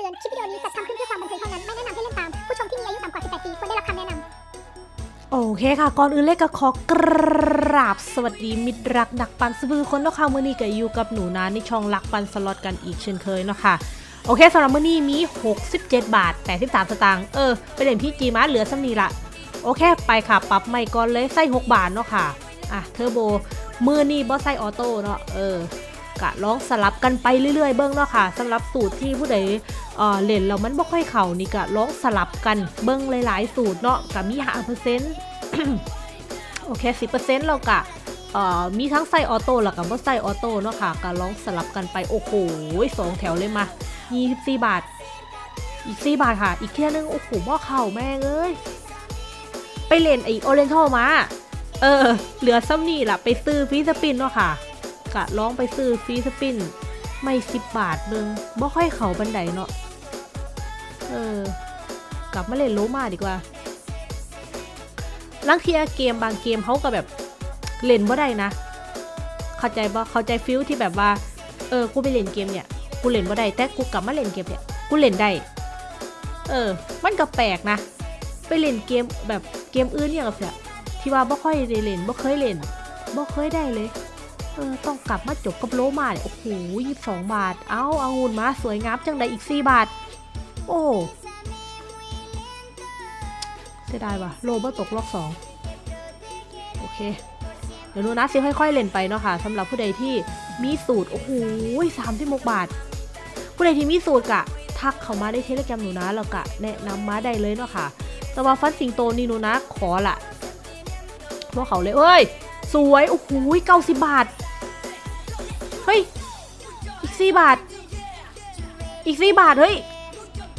ตือน คลิปวิดีโอนี้จัดทำขึ้นเพื่อความบันเทิงเท่านั้น ไม่แนะนำให้เล่นตาม ผู้ชมที่มีอายุต่ำกว่า 18 ปีควรได้รับคำแนะนำ โอเคค่ะ ก่อนอื่นเลยก็ขอกราบสวัสดีมิตรรักนักปันสบือคนเนาะค่ะมื้อนี้ก็อยู่กับหนูนาในช่องรักปันสล็อตกันอีกเช่นเคยเนาะค่ะ โอเคสำหรับมื้อนี้มี 67 บาท 83 สตางค์ เออ ไปเล่นพี่จีมาเหลือซ้ำนี้ละ โอเค ไปค่ะ ปรับใหม่ก่อนเลย ใส่ 6 บาทเนาะค่ะ อะ เทอร์โบ มือนี่บอสใส่ออโต้เนาะ เออ กะลองสลับกันไปเรื่อย ๆ เบิ้งเนาะค่ะสำหรับสูตรที่ผู้ใดเออเล่นแล้วมันบ่ค่อยเข่านี่กะลองสลับกันเบิ้งหลายๆ สูตรเนาะกะมีห้าเปอร์เซ็นต์โอเคสิบเปอร์เซ็นต์เรากะเออมีทั้งใส่ออโต้แล้วก็บ่ใส่ออโต้เนาะค่ะกะลองสลับกันไปโอ้โหสองแถวเลยมา24 บาท อีก 4 บาทค่ะ อีกเที่ยนึง โอ้โหบ่เข่าแม่งเอ้ย ไปเล่นไอโอเรนทัลมา เออ เหลือซำนี่ล่ะ ไปซื้อ free spin เนาะค่ะ กะลองไปซื้อ free spin ไม่สิบบาทเบิงบ่ค่อยเข่าปานใดเนาะ เออ กลับมาเล่นโลมาดีกว่าลางเทื่อเกมบางเกมเขาก็แบบเล่นบ่ได้นะ เข้าใจบ่เข้าใจ feel ที่แบบว่า เออ กูไปเล่นเกมเนี่ย กูเล่นบ่ได้ แต่กูกลับมาเล่นเกมเนี่ย กูเล่นได้ เออ มันก็แปลกนะ ไปเล่นเกมแบบเกมอื่นเนี่ยกับเสียที่ว่าบ่ค่อยได้เล่นบ่เคยเล่นบ่เคยได้เลย ออต้องกลับมาจบกับโลมาเนี่ยโอ้โหยี่สิบสองบาท เอาเอาหุ่นมาสวยงามจังได้อีกสี่บาท โอ้เสียดายว่ะโลบ่ตกล็อกสองโอเค เดี๋ยวหนูนะซิค่อยๆเล่นไปเนาะค่ะสำหรับผู้ใดที่มีสูตร โอ้โหสามสิบหกบาท ผู้ใดที่มีสูตรกะ ทักเข้ามาได้เทเลแกรมหนูนะแล้วกะแนะนำมาได้เลยเนาะค่ะ แต่ว่าฟันสิงโตนี่หนูนะขอละพวกเขาเลยเอ้ย สวย โอ้โหเก้าสิบบาท สี่บาท อีกสี่บาท เฮ้ย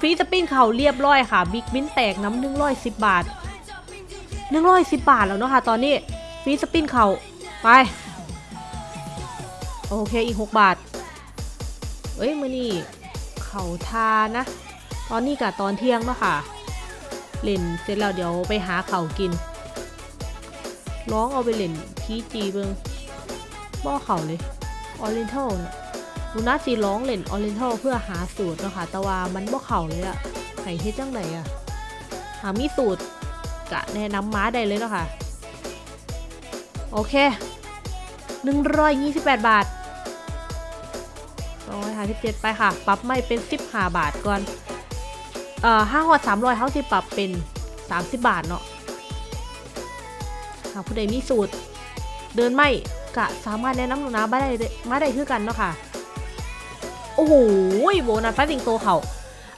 ฟรีสปินเขาเรียบร้อยค่ะ บิ๊กบินแตกน้ำหนึ่งร้อยสิบบาทหนึ่งร้อยสิบบาทแล้วเนาะค่ะ ตอนนี้ฟรีสปินเขาไป โอเคอีกหกบาท เอ้ยมือนี่เขาทานะ ตอนนี้กับตอนเที่ยงเนาะค่ะ เล่นเสร็จแล้วเดี๋ยวไปหาเขากิน ร้องเอาไปเล่นพีจีเบิงบ่เขาเลยออเรนทัลเนี่ย ลูน่าจีร้องเล่นออเรนทัลเพื่อหาสูตรเนาะค่ะแต่ว่ามันบ่เข่าเลยอะไห้เฮ็ดจังไหนอะหามีสูตรกะแนะนำม้าได้เลยเนาะค่ะ โอเค128บาท157ไปค่ะ ปรับไม่เป็น15บาทก่อน เอ่อห้าหอด300เขาสิปรับเป็น30บาทเนาะหากผู้ใดมีสูตร เดินไม่กะสามารถแนะนำหนูนะมาได้มาได้คือกันเนาะค่ะ โอ้โหโบนัสฟ้าสิงโตเขา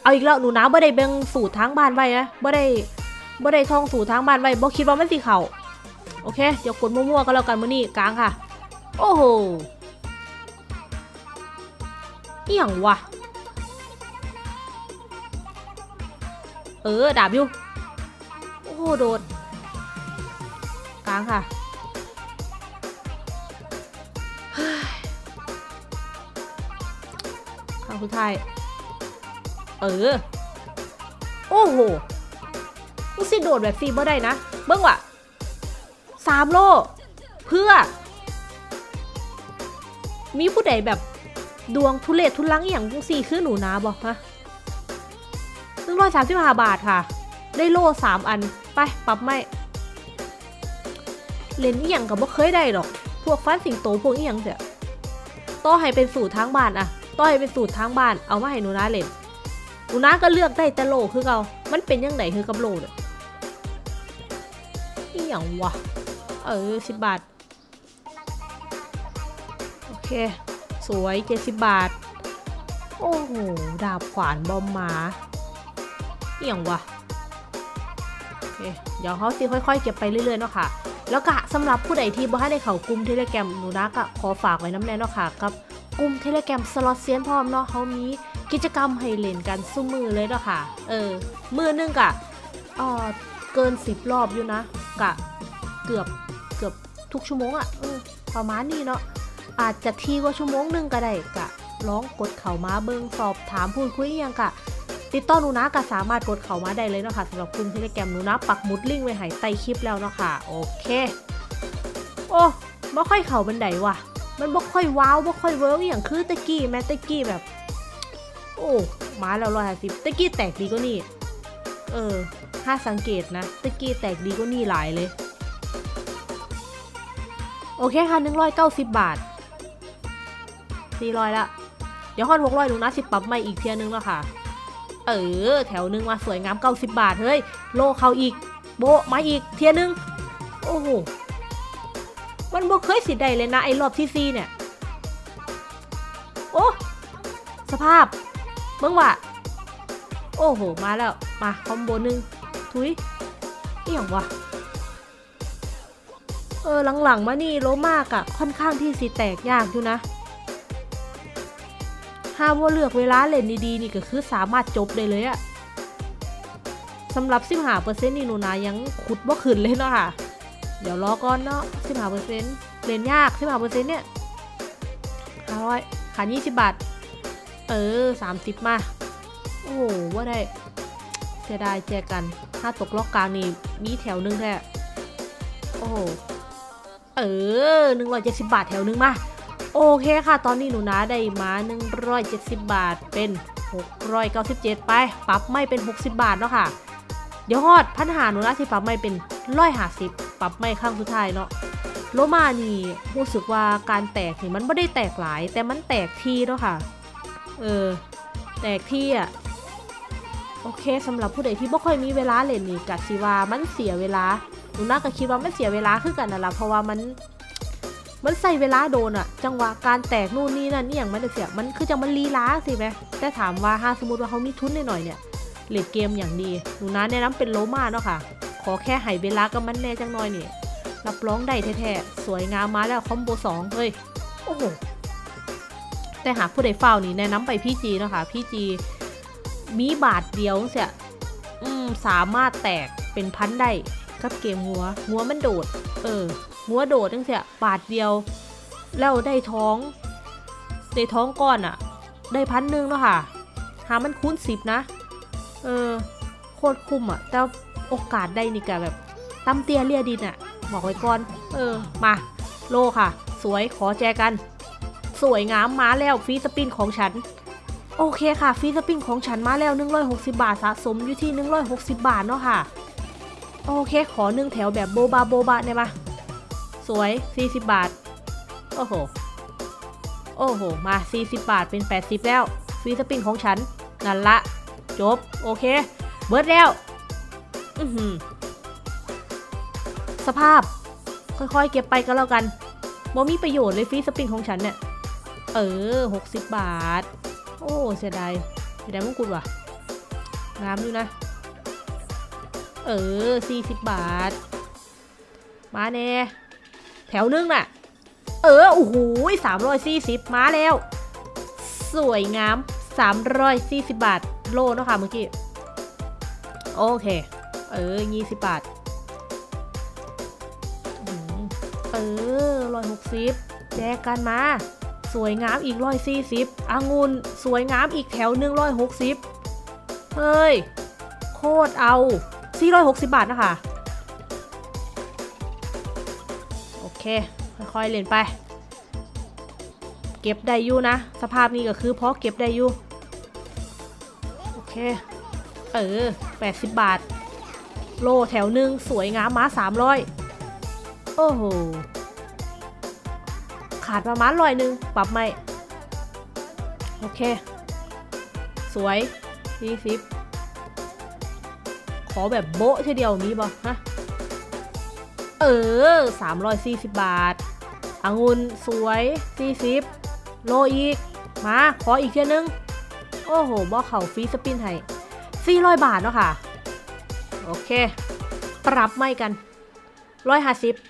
เอาอีกแล้วหนูนะบ่ได้เบ่งสูตรทางบ้านไว้นะบ่ได้บ่ได้ท่องสูตรทางบ้านไว้บ่คิดว่ามันสิเขาโอเค เดี๋ยวกดมั่วๆก็แล้วกันมื้อนี้กลางค่ะ โอ้โหเอี่ยงวะเออดาบอยู่โอ้โหโดดกลางค่ะ ข้างสุดท้าย เออ โอ้โหกูสิโดดแบบซีบ่ได้นะ เบิ้งว่ะสามโล เพื่อ มีผู้ใดแบบดวงทุเลศทุลังอย่างจังสี่คือหนูนาบอกฮะหนึ่งร้อยสามสิบห้าบาทค่ะ ได้โล่สามอัน ไป ปรับไม่เล่นอีหยังกับบ่เคยได้หรอก พวกฟันสิงโตพวกอีหยังเสียต่อให้เป็นสูตรทางบ้านอะ ต่อให้เป็นสูตรทางบ้านเอามาให้หนูนาเล่นหนูนาก็เลือกได้แต่โลคือเกามันเป็นยังไงคือกับโลเนี่ยอีหยังวะเออสิบบาท โอเค สวยเจ็ดสิบบาท โอ้โห ดาบขวานบอมหมาเอี่ยงวะโอเคเดี๋ยวเขาสิค่อยๆ เก็บไปเรื่อยๆเนาะค่ะ แล้วก็สำหรับผู้ใดที่บ่ให้ได้เข้ากลุ่มเทเลแกรมหนูนะก็ขอฝากไว้น้ำแน่เนาะค่ะกับ กลุ่มเทเลแกรมสล็อตเซียนพร้อมเนาะเขามีกิจกรรมให้เล่นกันสู่มื้อเลยเนาะค่ะ เออ มื้อหนึงกะเออเกินสิบรอบอยู่นะ กะเกือบเกือบทุกชั่วโมงอะ่ะ เออ ประมาณนี้เนาะ อาจจะถี่กว่าชั่วโมงหนึงก็ได้กะลองกดเข่ามาเบิงสอบถามพูดคุยยังกะติดต่อหนูนะก็สามารถกดเข้ามาได้เลยเนาะค่ะสำหรับกลุ่มเทเลแกรมหนูนะปักหมุดลิงก์ไว้ให้ใต้คลิปแล้วเนาะค่ะ โอเค โอ้บ่ค่อยเข่าปานใดว่ะ มันบ่ค่อย wow บ่ค่อย work อย่างคือตะกี้แม้ตะกี้แบบ โอ้มาแล้วร้อยห้าสิบตะกี้แตกดีก็นี่ เออถ้าสังเกตนะตะกี้แตกดีก็นี่หลายเลย โอเคค่ะหนึ่งร้อยเก้าสิบบาทสี่ร้อยละ เดี๋ยวฮอดหกร้อยหนูนะสิปรับใหม่อีกเทื่อนึงแล้วค่ะ เออ แถวนึงมาสวยงามเก้าสิบบาท เฮ้ย โลเขาอีก โบมาอีกเทียนึง โอ้โห มันบ่เคยสิได้เลยนะไอ้รอบที่ซีเนี่ย โอ้ สภาพเบิ่งว่า โอ้โห มาแล้ว มาคอมโบหนึ่งทุยนี่ยงวะเออหลังๆมานี่โลมากอะค่อนข้างที่สิแตกยากอยู่นะถ้าว่าเลือกเวลาเล่นดีๆนี่ก็คือสามารถจบได้เลยอะสำหรับ15%นี่หนูนายังขุดว่าขึ้นเลยเนาะค่ะ เดี๋ยวรอก่อนเนาะสิบห้าเปอร์เซ็นต์เรียนยากสิบห้าเปอร์เซ็นต์เนี่ยห้าร้อยขายยี่สิบบาท เออสามสิบมา โอ้โหว่าได้เสียดายแจกัน ถ้าตกล็อกกลางนี่มีแถวนึงแท้โอ้เออหนึ่งร้อยเจ็ดสิบบาทแถวนึงมา โอเคค่ะ ตอนนี้หนูนะได้มาหนึ่งร้อยเจ็ดสิบบาทเป็นหกร้อยเก้าสิบเจ็ดไป ปรับไม่เป็นหกสิบบาทแล้วค่ะ เดี๋ยวฮอดพันหาหนูนะที่ปรับไม่เป็นร้อยห้าสิบ ปรับไม่ข้างสุดท้ายเนาะโลมานี่รู้สึกว่าการแตกนี่มันไม่ได้แตกหลาย แต่มันแตกทีเนาะค่ะ เออ แตกที่อะโอเคสำหรับผู้ใดที่บ่ค่อยมีเวลาเล่นนี่กัสิว่ามันเสียเวลาหนูน่าก็คิดว่ามันเสียเวลาคือกันนั่นละเพราะว่ามันมันใส่เวลาโดนอะจังหวะการแตกนู่นนี่นั่นนี่อย่างมันจะเสียมันคือจังมันลีล้าสิไหมแต่ถามว่าถ้าสมมติว่าเขามีทุนหน่อยๆเนี่ยเล่นเกมอย่างดีหนูนะแนะนำเป็นโลมาเนาะค่ะ อแค่ให้เวลากับมันแน่จังหน่อยนี่รับรองได้แท้ๆสวยงามมาแล้วคอมโบสองเฮ้ยโอ้โหแต่หากผู้ใดเฝ้านี่แนะนำไปพี่จีนะคะพี่จีมีบาทเดียวเสียอืมสามารถแตกเป็นพันได้กับเกมหัวหัวมันโดด เออหัวโดดจังเสียบาทเดียว แล้วได้ท้องได้ท้องก้อนอะได้พันหนึ่งแล้วค่ะ หามันคูณสิบนะ เออ โคตรคุ้มอะแต่ โอกาสได้นี่กะแบบตำเตียเลียดินอะบอกไว้ก่อน เออ มา โลค่ะ สวยขอแจกัน สวยงามมาแล้วฟรีสปินของฉัน โอเคค่ะฟรีสปินของฉันมาแล้ว 160 บาทสะสมอยู่ที่ 160 บาทเนาะค่ะ โอเค ขอหนึ่งแถวแบบโบบาโบบาเนี่ยมาสวย 40 บาท โอ้โห โอ้โห มา 40 บาทเป็น 80 แล้วฟรีสปริงของฉันนั่นละ จบ โอเค เบิร์ดแล้ว สภาพ ค่อยๆ เก็บไปก็แล้วกันบ่มีประโยชน์เลยฟรีสปริงของฉันเนี่ย เออ60บาท โอ้เสียดายเสียดายมงกุฎว่ะงามอยู่นะ เออ40บาท มาแน่แถวนึงน่ะ เออ โอ้โหสามร้อยสี่สิบมาแล้ว สวยงามสามร้อยสี่สิบบาท โลเนาะค่ะเมื่อกี้ โอเค เออยี่สิบบาทเออร้อยหกสิบแจกกันมา สวยงามอีกร้อยสี่สิบองุ่นสวยงามอีกแถวหนึ่งร้อยหกสิบเฮ้ย โคตรเอาสี่ร้อยหกสิบบาทนะคะ โอเค ค่อยๆเล่นไป เก็บได้อยู่นะ สภาพนี้ก็คือเพราะเก็บได้อยู่ โอเค เออ80บาท โลแถวหนึ่งสวยงามมา300โอ้โห ขาดประมาณร้อยหนึ่งปรับไม่โอเค สวย40ขอแบบโบ๊ะทีเดียวมีบ่ฮะ เออ340บาทองุ่นสวย40โลอีก มา ขออีกเทียนึง โอ้โหบอเข่าฟรีสปินให้400บาทเนาะค่ะ โอเค ปรับไม่กัน150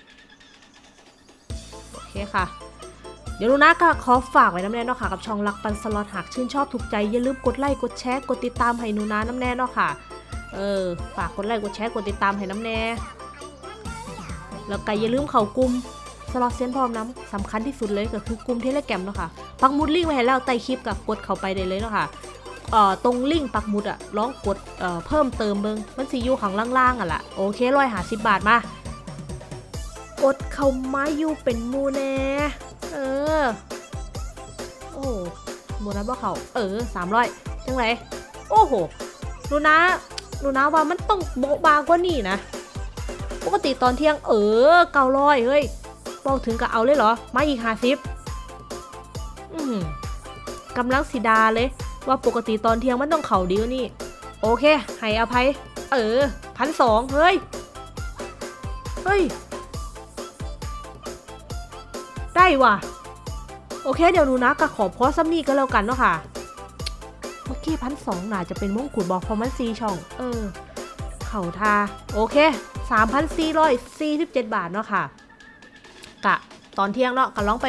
โอเคค่ะ เดี๋ยวลูนะก็ขอฝากไว้นำแน่เนาะค่ะ กับช่องรักปันสล็อตหากชื่นชอบถูกใจ อย่าลืมกดไลค์กดแชร์กดติดตามให้หนูนะนำแน่เนาะค่ะ เออ ฝากกดไลค์กดแชร์กดติดตามให้นำแน่ แล้วก็อย่าลืมเข้ากลุ่มสล็อตเซนพร้อมน้ำสำคัญที่สุดเลยก็คือกลุ่มเทเลแกรมเนาะค่ะปักหมุดลิงก์ไว้ให้แล้วใต้คลิปกับกดเข้าไปได้เลยเนาะค่ะ เอ่อตรงลิงก์ปักหมุดอะลองกดเอ่อเพิ่มเติมเบิงมันสิอยู่ข้างล่างๆอะล่ะโอเคร้อยห้าสิบบาทมากดเข้ามาอยู่เป็นมูแน่เออโอ้หมูนั้นบ่เขาเออสามร้อยจังไรโอ้โหหนูนะหนูนะว่ามันต้องโบะบางกว่านี่นะปกติตอนเที่ยงเออเก้าร้อยเฮ้ยบอกถึงกับเอาเลยเหรอมาอีกห้าสิบอืมกำลังสีดาเลย ว่าปกติตอนเที่ยงมันต้องเข่าดีกว่านี่ โอเค ให้อภัย เออพันสองเฮ้ย เฮ้ย ได้ว่ะ โอเค เดี๋ยวหนูนะก็ขอพอซัมนี่ก็แล้วกันเนาะค่ะ เมื่อกี้พันสองน่าจะเป็นมงกุฎบอกพอมันซีช่อง เออ เข่าทา โอเค3,447บาทเนาะค่ะ กะตอนเที่ยงเนาะก็ลองไป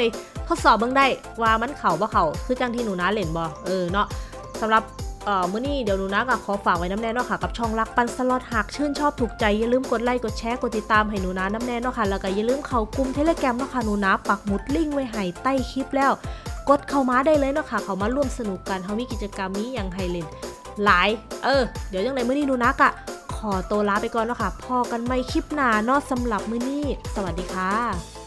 ทดสอบเบิ่งได้ว่ามันเข่าบ่เข่าคือจังที่หนูนะเล่นบ่เออเนาะ สำหรับเมื้อนี้เดี๋ยวหนูนะก็ขอฝากไว้น้ำแน่เนาะค่ะกับช่องรักปันสล็อตหากชื่นชอบถูกใจอย่าลืมกดไลค์กดแชร์กดติดตามให้หนูนะน้ำแน่เนาะค่ะแล้วก็อย่าลืมเข้ากลุ่มเทเลแกรมเนาะค่ะหนูนะปักหมุดลิงก์ไว้ให้ใต้คลิปแล้ว กดเข้ามาได้เลยเนาะค่ะเข้ามาร่วมสนุกกันเฮามีกิจกรรมนี้อย่างไฮเลนหลาย เออ เดี๋ยวจังไดมื้อนี้หนูนะกะขอตัวลาไปก่อนเนาะค่ะพอกันไม่คลิปหน้าเนาะสำหรับมื้อนี้ สวัสดีค่ะ